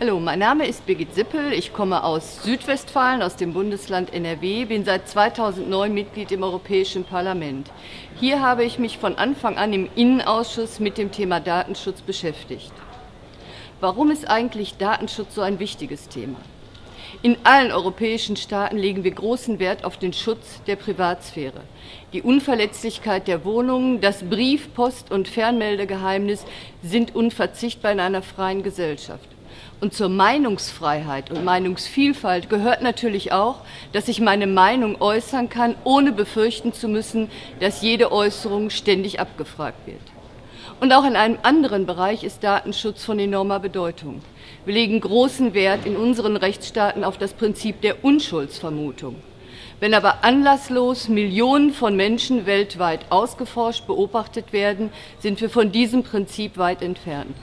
Hallo, mein Name ist Birgit Sippel. Ich komme aus Südwestfalen, aus dem Bundesland NRW, bin seit 2009 Mitglied im Europäischen Parlament. Hier habe ich mich von Anfang an im Innenausschuss mit dem Thema Datenschutz beschäftigt. Warum ist eigentlich Datenschutz so ein wichtiges Thema? In allen europäischen Staaten legen wir großen Wert auf den Schutz der Privatsphäre. Die Unverletzlichkeit der Wohnungen, das Brief-, Post- und Fernmeldegeheimnis sind unverzichtbar in einer freien Gesellschaft. Und zur Meinungsfreiheit und Meinungsvielfalt gehört natürlich auch, dass ich meine Meinung äußern kann, ohne befürchten zu müssen, dass jede Äußerung ständig abgefragt wird. Und auch in einem anderen Bereich ist Datenschutz von enormer Bedeutung. Wir legen großen Wert in unseren Rechtsstaaten auf das Prinzip der Unschuldsvermutung. Wenn aber anlasslos Millionen von Menschen weltweit ausgeforscht, beobachtet werden, sind wir von diesem Prinzip weit entfernt.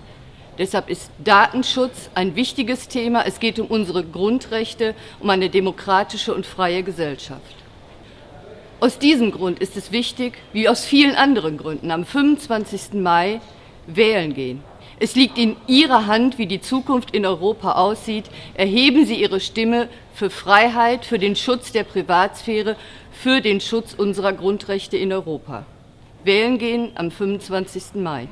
Deshalb ist Datenschutz ein wichtiges Thema. Es geht um unsere Grundrechte, um eine demokratische und freie Gesellschaft. Aus diesem Grund ist es wichtig, wie aus vielen anderen Gründen, am 25. Mai wählen gehen. Es liegt in Ihrer Hand, wie die Zukunft in Europa aussieht. Erheben Sie Ihre Stimme für Freiheit, für den Schutz der Privatsphäre, für den Schutz unserer Grundrechte in Europa. Wählen gehen am 25. Mai.